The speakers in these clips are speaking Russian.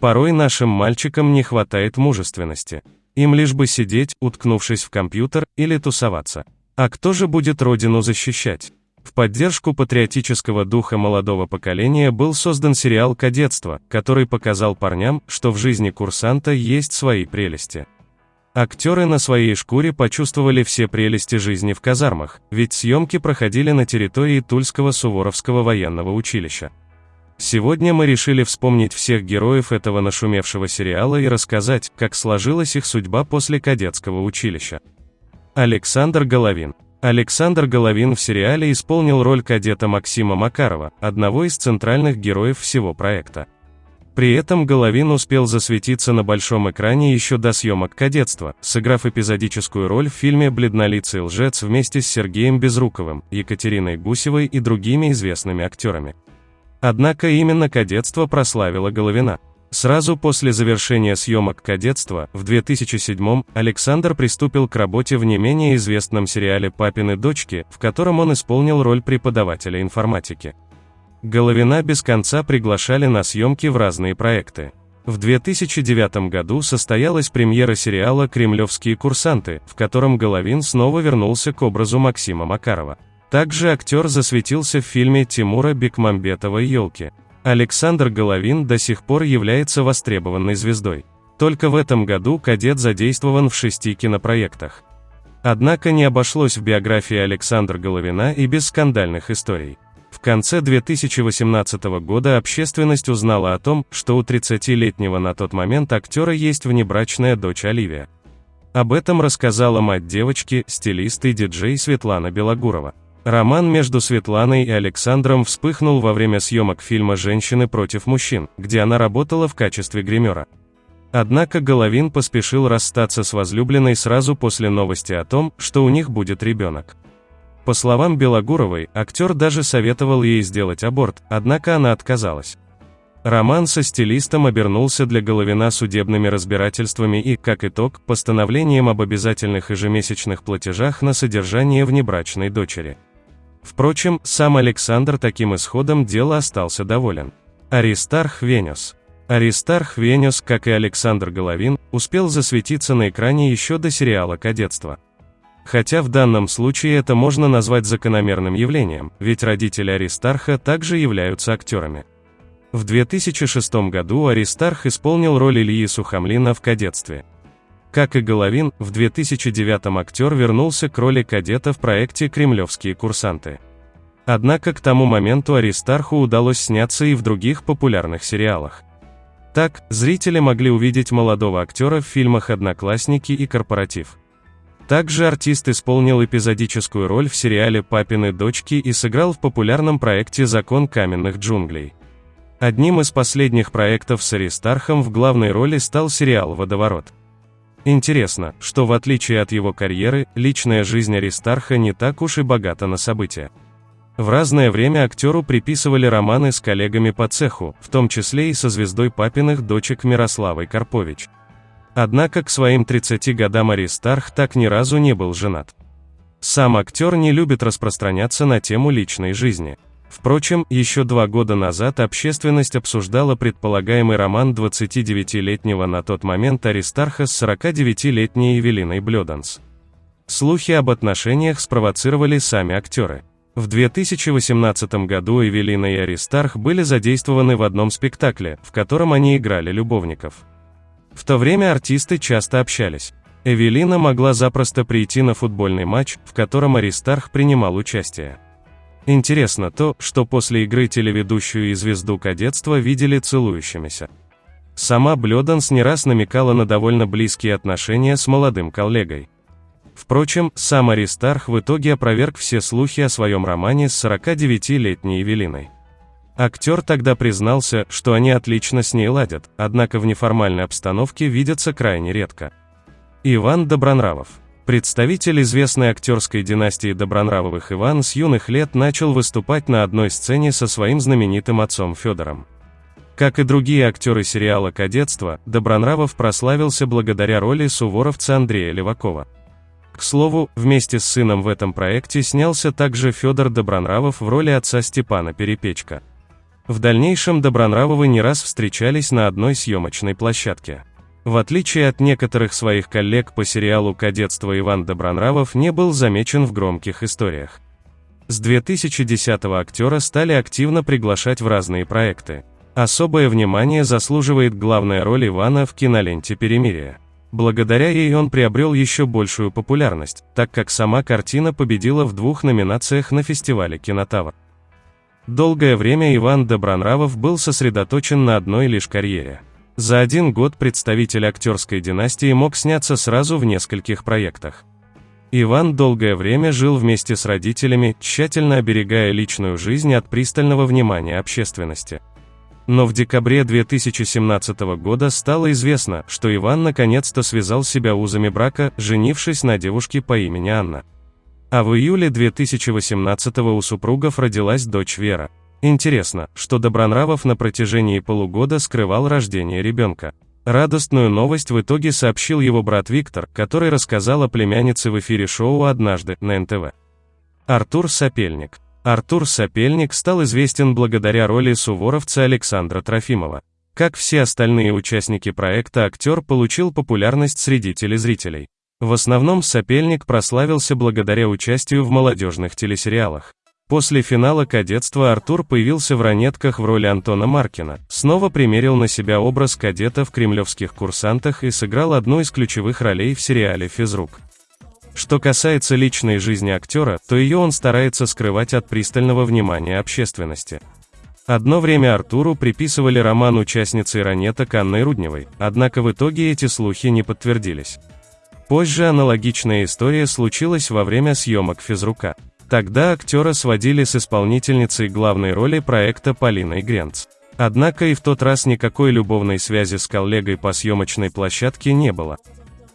Порой нашим мальчикам не хватает мужественности. Им лишь бы сидеть, уткнувшись в компьютер, или тусоваться. А кто же будет родину защищать? В поддержку патриотического духа молодого поколения был создан сериал «Кадетство», который показал парням, что в жизни курсанта есть свои прелести. Актеры на своей шкуре почувствовали все прелести жизни в казармах, ведь съемки проходили на территории Тульского Суворовского военного училища. Сегодня мы решили вспомнить всех героев этого нашумевшего сериала и рассказать, как сложилась их судьба после кадетского училища. Александр Головин Александр Головин в сериале исполнил роль кадета Максима Макарова, одного из центральных героев всего проекта. При этом Головин успел засветиться на большом экране еще до съемок «Кадетства», сыграв эпизодическую роль в фильме «Бледнолицый лжец» вместе с Сергеем Безруковым, Екатериной Гусевой и другими известными актерами. Однако именно «Кадетство» прославило Головина. Сразу после завершения съемок «Кадетства» в 2007 Александр приступил к работе в не менее известном сериале «Папины дочки», в котором он исполнил роль преподавателя информатики. Головина без конца приглашали на съемки в разные проекты. В 2009 году состоялась премьера сериала «Кремлевские курсанты», в котором Головин снова вернулся к образу Максима Макарова. Также актер засветился в фильме Тимура Бекмамбетова «Елки». Александр Головин до сих пор является востребованной звездой. Только в этом году кадет задействован в шести кинопроектах. Однако не обошлось в биографии Александра Головина и без скандальных историй. В конце 2018 года общественность узнала о том, что у 30-летнего на тот момент актера есть внебрачная дочь Оливия. Об этом рассказала мать девочки, стилист и диджей Светлана Белогурова. Роман между Светланой и Александром вспыхнул во время съемок фильма «Женщины против мужчин», где она работала в качестве гримера. Однако Головин поспешил расстаться с возлюбленной сразу после новости о том, что у них будет ребенок. По словам Белогуровой, актер даже советовал ей сделать аборт, однако она отказалась. Роман со стилистом обернулся для Головина судебными разбирательствами и, как итог, постановлением об обязательных ежемесячных платежах на содержание внебрачной дочери. Впрочем, сам Александр таким исходом дела остался доволен. Аристарх Венес. Аристарх Венес, как и Александр Головин, успел засветиться на экране еще до сериала «Кадетство». Хотя в данном случае это можно назвать закономерным явлением, ведь родители Аристарха также являются актерами. В 2006 году Аристарх исполнил роль Ильи Сухомлина в «Кадетстве». Как и Головин, в 2009 актер вернулся к роли кадета в проекте «Кремлевские курсанты». Однако к тому моменту Аристарху удалось сняться и в других популярных сериалах. Так, зрители могли увидеть молодого актера в фильмах «Одноклассники» и «Корпоратив». Также артист исполнил эпизодическую роль в сериале «Папины дочки» и сыграл в популярном проекте «Закон каменных джунглей». Одним из последних проектов с Аристархом в главной роли стал сериал «Водоворот». Интересно, что в отличие от его карьеры, личная жизнь Аристарха не так уж и богата на события. В разное время актеру приписывали романы с коллегами по цеху, в том числе и со звездой папиных дочек Мирославой Карпович. Однако к своим 30 годам Аристарх так ни разу не был женат. Сам актер не любит распространяться на тему личной жизни. Впрочем, еще два года назад общественность обсуждала предполагаемый роман 29-летнего на тот момент Аристарха с 49-летней Евелиной Блёданс. Слухи об отношениях спровоцировали сами актеры. В 2018 году Эвелина и Аристарх были задействованы в одном спектакле, в котором они играли любовников. В то время артисты часто общались. Эвелина могла запросто прийти на футбольный матч, в котором Аристарх принимал участие. Интересно то, что после игры телеведущую и звезду кадетства видели целующимися. Сама Блёданс не раз намекала на довольно близкие отношения с молодым коллегой. Впрочем, сам Аристарх в итоге опроверг все слухи о своем романе с 49-летней Евелиной. Актер тогда признался, что они отлично с ней ладят, однако в неформальной обстановке видятся крайне редко. Иван Добронравов Представитель известной актерской династии Добронравовых Иван с юных лет начал выступать на одной сцене со своим знаменитым отцом Федором. Как и другие актеры сериала «Кадетство», Добронравов прославился благодаря роли суворовца Андрея Левакова. К слову, вместе с сыном в этом проекте снялся также Федор Добронравов в роли отца Степана Перепечка. В дальнейшем Добронравовы не раз встречались на одной съемочной площадке. В отличие от некоторых своих коллег по сериалу «Кадетство» Иван Добронравов не был замечен в громких историях. С 2010-го актера стали активно приглашать в разные проекты. Особое внимание заслуживает главная роль Ивана в киноленте «Перемирие». Благодаря ей он приобрел еще большую популярность, так как сама картина победила в двух номинациях на фестивале «Кинотавр». Долгое время Иван Добронравов был сосредоточен на одной лишь карьере. За один год представитель актерской династии мог сняться сразу в нескольких проектах. Иван долгое время жил вместе с родителями, тщательно оберегая личную жизнь от пристального внимания общественности. Но в декабре 2017 года стало известно, что Иван наконец-то связал себя узами брака, женившись на девушке по имени Анна. А в июле 2018 у супругов родилась дочь Вера. Интересно, что Добронравов на протяжении полугода скрывал рождение ребенка. Радостную новость в итоге сообщил его брат Виктор, который рассказал о племяннице в эфире шоу «Однажды» на НТВ. Артур Сапельник. Артур Сапельник стал известен благодаря роли суворовца Александра Трофимова. Как все остальные участники проекта, актер получил популярность среди телезрителей. В основном Сапельник прославился благодаря участию в молодежных телесериалах. После финала кадетства Артур появился в ранетках в роли Антона Маркина, снова примерил на себя образ кадета в кремлевских курсантах и сыграл одну из ключевых ролей в сериале «Физрук». Что касается личной жизни актера, то ее он старается скрывать от пристального внимания общественности. Одно время Артуру приписывали роман участницы ранеток Анной Рудневой, однако в итоге эти слухи не подтвердились. Позже аналогичная история случилась во время съемок «Физрука». Тогда актера сводили с исполнительницей главной роли проекта Полиной Гренц. Однако и в тот раз никакой любовной связи с коллегой по съемочной площадке не было.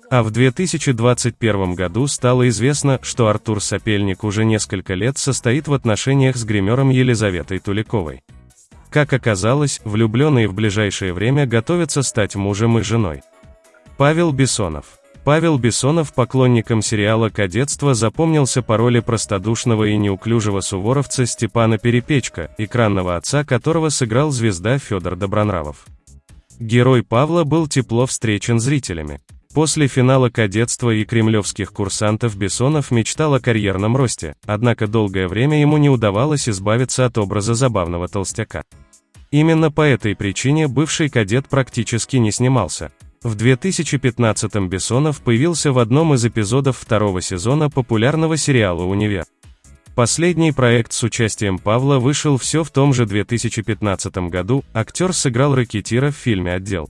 А в 2021 году стало известно, что Артур Сапельник уже несколько лет состоит в отношениях с гримером Елизаветой Туликовой. Как оказалось, влюбленные в ближайшее время готовятся стать мужем и женой. Павел Бессонов Павел Бессонов поклонникам сериала «Кадетство» запомнился по роли простодушного и неуклюжего суворовца Степана Перепечка, экранного отца которого сыграл звезда Федор Добронравов. Герой Павла был тепло встречен зрителями. После финала «Кадетства» и кремлевских курсантов Бессонов мечтал о карьерном росте, однако долгое время ему не удавалось избавиться от образа забавного толстяка. Именно по этой причине бывший кадет практически не снимался. В 2015-м Бессонов появился в одном из эпизодов второго сезона популярного сериала «Универ». Последний проект с участием Павла вышел все в том же 2015 году, актер сыграл ракетира в фильме «Отдел».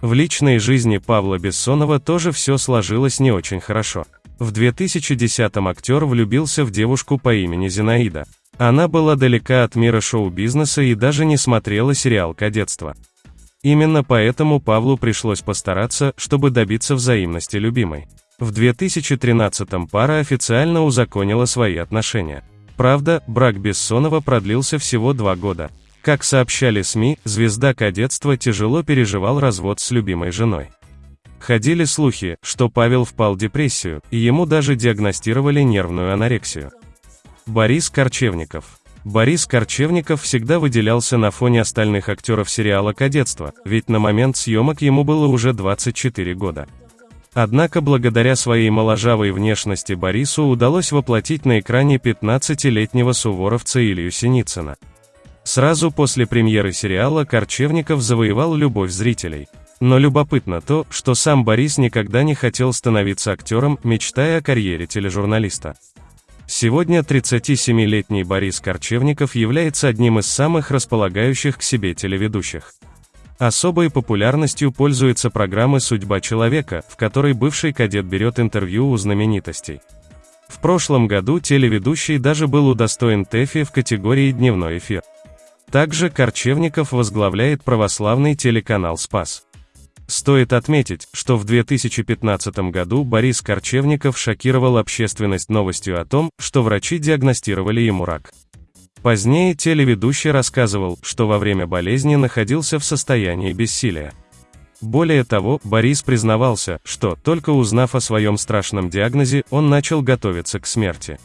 В личной жизни Павла Бессонова тоже все сложилось не очень хорошо. В 2010-м актер влюбился в девушку по имени Зинаида. Она была далека от мира шоу-бизнеса и даже не смотрела сериал «Кадетство». Именно поэтому Павлу пришлось постараться, чтобы добиться взаимности любимой. В 2013-м пара официально узаконила свои отношения. Правда, брак Бессонова продлился всего два года. Как сообщали СМИ, звезда кадетства тяжело переживал развод с любимой женой. Ходили слухи, что Павел впал в депрессию, и ему даже диагностировали нервную анорексию. Борис Корчевников Борис Корчевников всегда выделялся на фоне остальных актеров сериала «Кадетство», ведь на момент съемок ему было уже 24 года. Однако благодаря своей моложавой внешности Борису удалось воплотить на экране 15-летнего суворовца Илью Синицына. Сразу после премьеры сериала Корчевников завоевал любовь зрителей. Но любопытно то, что сам Борис никогда не хотел становиться актером, мечтая о карьере тележурналиста. Сегодня 37-летний Борис Корчевников является одним из самых располагающих к себе телеведущих. Особой популярностью пользуется программа «Судьба человека», в которой бывший кадет берет интервью у знаменитостей. В прошлом году телеведущий даже был удостоен ТЭФИ в категории «Дневной эфир». Также Корчевников возглавляет православный телеканал «Спас». Стоит отметить, что в 2015 году Борис Корчевников шокировал общественность новостью о том, что врачи диагностировали ему рак. Позднее телеведущий рассказывал, что во время болезни находился в состоянии бессилия. Более того, Борис признавался, что, только узнав о своем страшном диагнозе, он начал готовиться к смерти.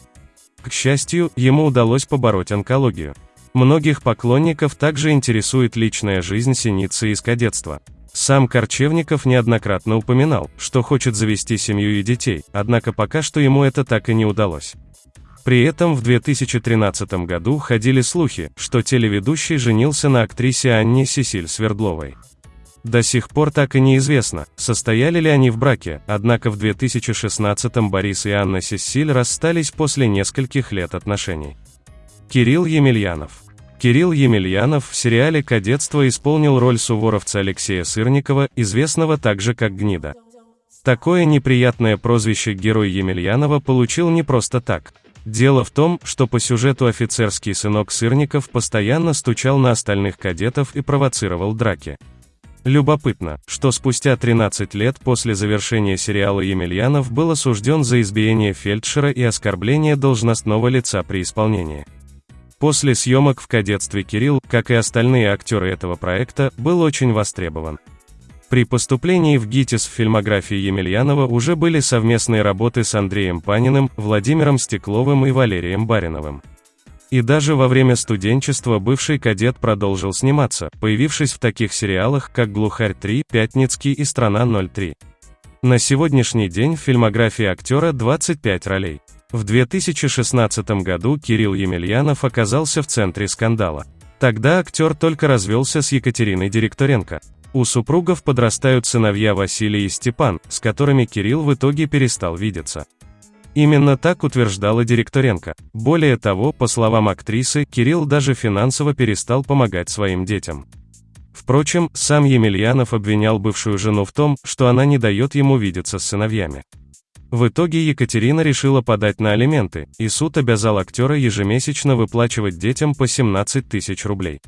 К счастью, ему удалось побороть онкологию. Многих поклонников также интересует личная жизнь Синицы из кадетства. Сам Корчевников неоднократно упоминал, что хочет завести семью и детей, однако пока что ему это так и не удалось. При этом в 2013 году ходили слухи, что телеведущий женился на актрисе Анне Сесиль Свердловой. До сих пор так и неизвестно, состояли ли они в браке, однако в 2016 Борис и Анна Сесиль расстались после нескольких лет отношений. Кирилл Емельянов Кирилл Емельянов в сериале «Кадетство» исполнил роль суворовца Алексея Сырникова, известного также как Гнида. Такое неприятное прозвище герой Емельянова получил не просто так. Дело в том, что по сюжету офицерский сынок Сырников постоянно стучал на остальных кадетов и провоцировал драки. Любопытно, что спустя 13 лет после завершения сериала Емельянов был осужден за избиение фельдшера и оскорбление должностного лица при исполнении. После съемок в кадетстве Кирилл, как и остальные актеры этого проекта, был очень востребован. При поступлении в ГИТИС в фильмографии Емельянова уже были совместные работы с Андреем Паниным, Владимиром Стекловым и Валерием Бариновым. И даже во время студенчества бывший кадет продолжил сниматься, появившись в таких сериалах, как «Глухарь 3», «Пятницкий» и «Страна 03». На сегодняшний день в фильмографии актера 25 ролей. В 2016 году Кирилл Емельянов оказался в центре скандала. Тогда актер только развелся с Екатериной Директоренко. У супругов подрастают сыновья Василий и Степан, с которыми Кирилл в итоге перестал видеться. Именно так утверждала Директоренко. Более того, по словам актрисы, Кирилл даже финансово перестал помогать своим детям. Впрочем, сам Емельянов обвинял бывшую жену в том, что она не дает ему видеться с сыновьями. В итоге Екатерина решила подать на алименты, и суд обязал актера ежемесячно выплачивать детям по 17 тысяч рублей.